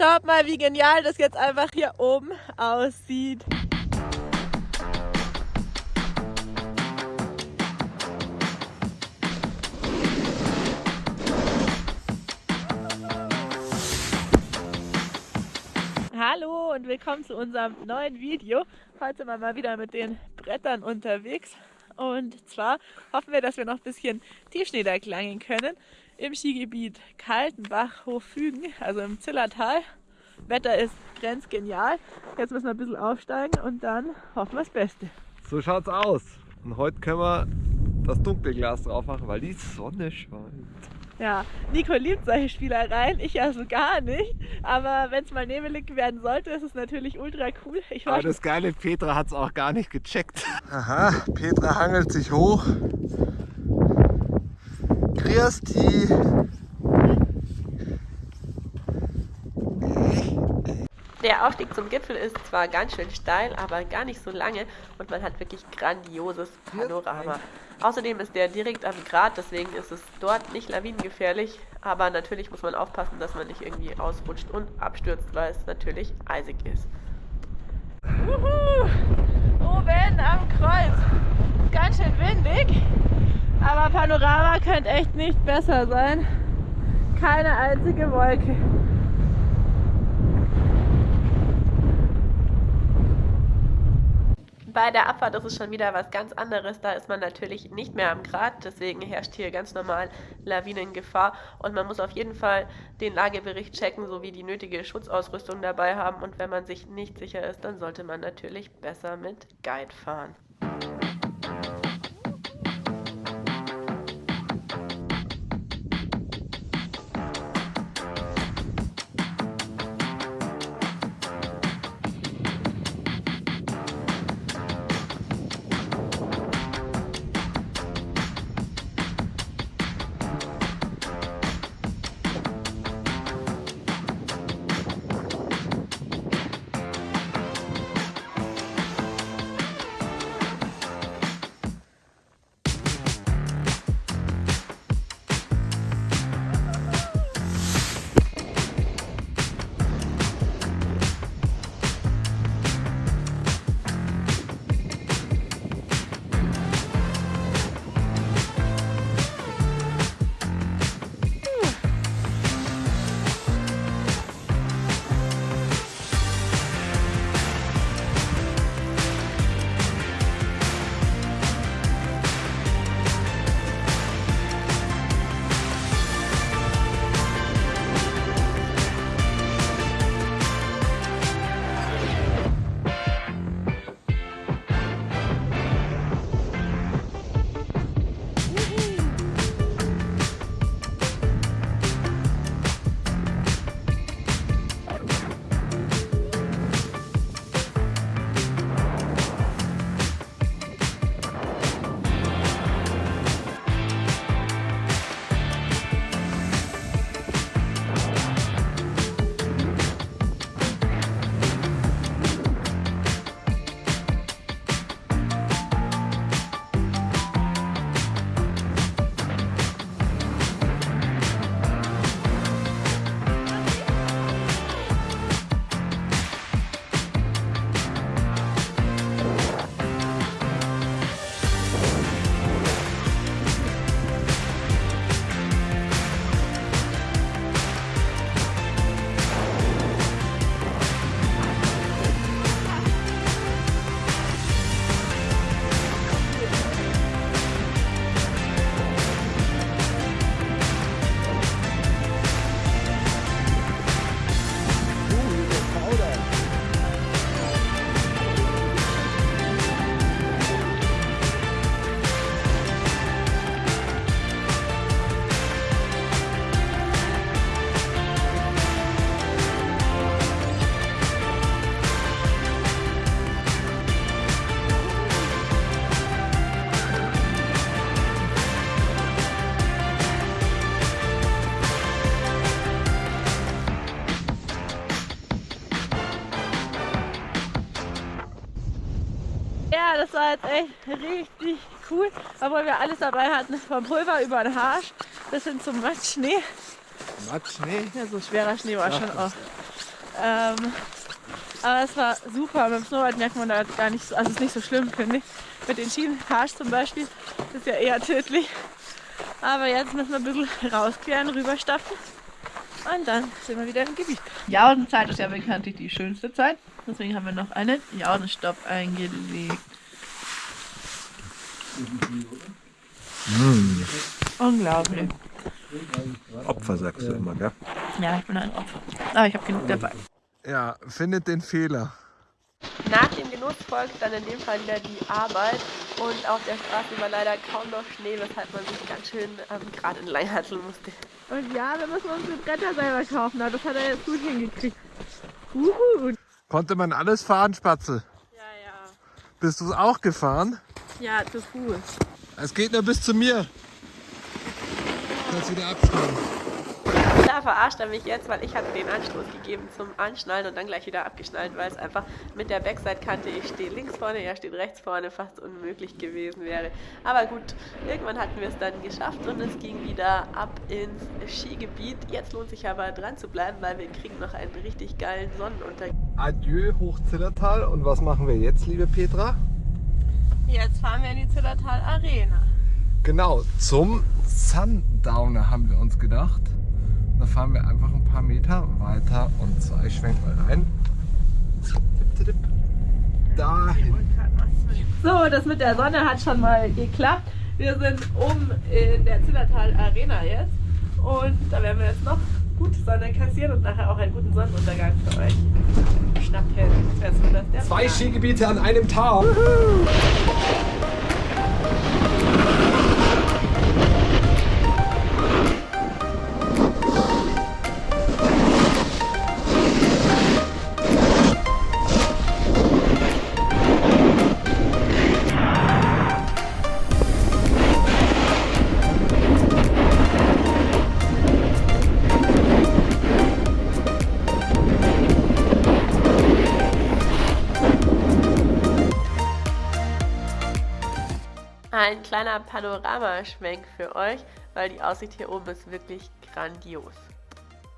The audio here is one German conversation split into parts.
Schaut mal, wie genial das jetzt einfach hier oben aussieht. Hallo und willkommen zu unserem neuen Video. Heute sind wir mal wieder mit den Brettern unterwegs. Und zwar hoffen wir, dass wir noch ein bisschen Tiefschnee da können im Skigebiet Kaltenbach Hochfügen, also im Zillertal. Wetter ist grenzgenial. Jetzt müssen wir ein bisschen aufsteigen und dann hoffen wir das Beste. So schaut's aus. Und heute können wir das Dunkelglas drauf machen, weil die Sonne scheint. Ja, Nico liebt solche Spielereien, ich also gar nicht. Aber wenn es mal nebelig werden sollte, ist es natürlich ultra cool. Ich Aber das geile Petra hat es auch gar nicht gecheckt. Aha, Petra hangelt sich hoch Christi. Der Aufstieg zum Gipfel ist zwar ganz schön steil, aber gar nicht so lange und man hat wirklich grandioses Panorama. Außerdem ist der direkt am Grat, deswegen ist es dort nicht lawinengefährlich, aber natürlich muss man aufpassen, dass man nicht irgendwie ausrutscht und abstürzt, weil es natürlich eisig ist. Uhu, oben am Kreuz, ganz schön windig. Aber Panorama könnte echt nicht besser sein. Keine einzige Wolke. Bei der Abfahrt ist es schon wieder was ganz anderes. Da ist man natürlich nicht mehr am Grat, deswegen herrscht hier ganz normal Lawinengefahr. Und man muss auf jeden Fall den Lagebericht checken, sowie die nötige Schutzausrüstung dabei haben. Und wenn man sich nicht sicher ist, dann sollte man natürlich besser mit Guide fahren. Das war jetzt echt richtig cool. Obwohl wir alles dabei hatten, vom Pulver über den Harsch bis hin zum Matschschnee. Matschschnee? Ja, so schwerer Schnee war Ach, schon auch. Ähm, aber es war super. Beim Snowboard merkt man da gar nicht so, also es ist nicht so schlimm, finde ich. Mit den Schienenharsch zum Beispiel, das ist ja eher tödlich. Aber jetzt müssen wir ein bisschen rausqueren, rüberstapfen. Und dann sind wir wieder im Gebiet. Jaudenzeit ist ja bekanntlich die schönste Zeit. Deswegen haben wir noch einen Jaudenstopp eingelegt. Mm. Unglaublich. Opfer sagst du immer, gell? Ja, ich bin ein Opfer. Aber ich habe genug dabei. Ja, findet den Fehler. Nach dem Genuss folgt dann in dem Fall wieder die Arbeit und auf der Straße war leider kaum noch Schnee, weshalb man sich ganz schön ähm, gerade entlang hatteln musste. Und ja, wir müssen unsere Bretter selber kaufen, aber das hat er jetzt gut hingekriegt. Uhu. Konnte man alles fahren, Spatzel? Bist du auch gefahren? Ja, zu Fuß. Es geht nur bis zu mir. Kannst wieder abschneiden. Da verarscht er mich jetzt, weil ich hatte den Anstoß gegeben zum Anschnallen und dann gleich wieder abgeschnallt, weil es einfach mit der Backside-Kante, ich stehe links vorne, er steht rechts vorne, fast unmöglich gewesen wäre. Aber gut, irgendwann hatten wir es dann geschafft und es ging wieder ab ins Skigebiet. Jetzt lohnt sich aber dran zu bleiben, weil wir kriegen noch einen richtig geilen Sonnenuntergang. Adieu Hochzillertal und was machen wir jetzt, liebe Petra? Jetzt fahren wir in die Zillertal Arena. Genau, zum Sundowner haben wir uns gedacht. Da fahren wir einfach ein paar Meter weiter und zwar, ich schwenk mal rein. Dahin. So, das mit der Sonne hat schon mal geklappt. Wir sind oben in der Zillertal Arena jetzt und da werden wir jetzt noch gut Sonne kassieren und nachher auch einen guten Sonnenuntergang für euch schnappen. Zwei Skigebiete an einem Tag. Ein kleiner Panoramaschwenk für euch, weil die Aussicht hier oben ist wirklich grandios.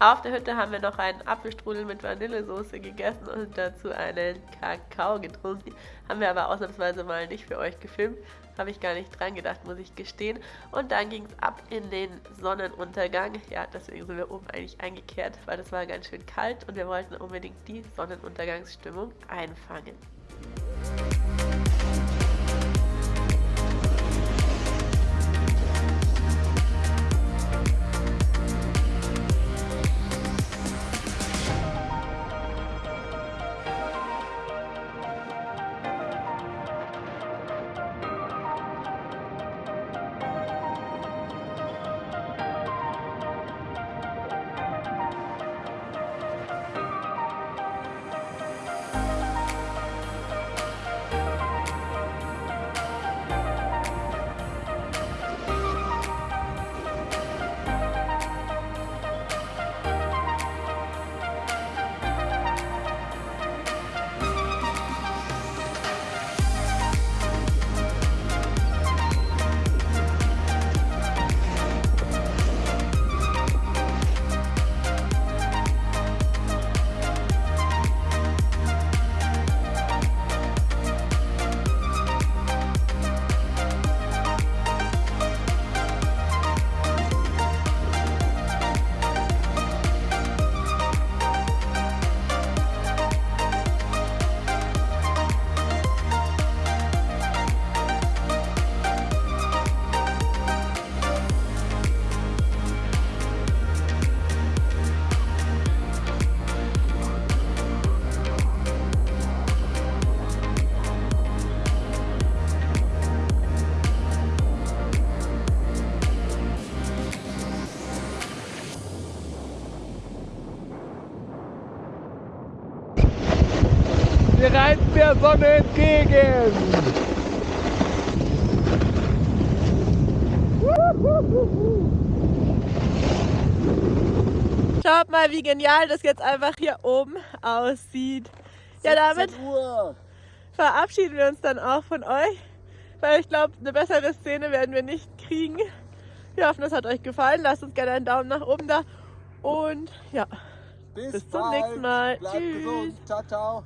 Auf der Hütte haben wir noch einen Apfelstrudel mit Vanillesoße gegessen und dazu einen Kakao getrunken. Haben wir aber ausnahmsweise mal nicht für euch gefilmt. Habe ich gar nicht dran gedacht, muss ich gestehen. Und dann ging es ab in den Sonnenuntergang. Ja, deswegen sind wir oben eigentlich eingekehrt, weil es war ganz schön kalt und wir wollten unbedingt die Sonnenuntergangsstimmung einfangen. Wir reiten der Sonne entgegen. Schaut mal, wie genial das jetzt einfach hier oben aussieht. Ja, damit verabschieden wir uns dann auch von euch, weil ich glaube, eine bessere Szene werden wir nicht kriegen. Wir hoffen, es hat euch gefallen. Lasst uns gerne einen Daumen nach oben da und ja. Bis, Bis zum nächsten Mal. Bleibt Tschüss. gesund. Ciao, ciao.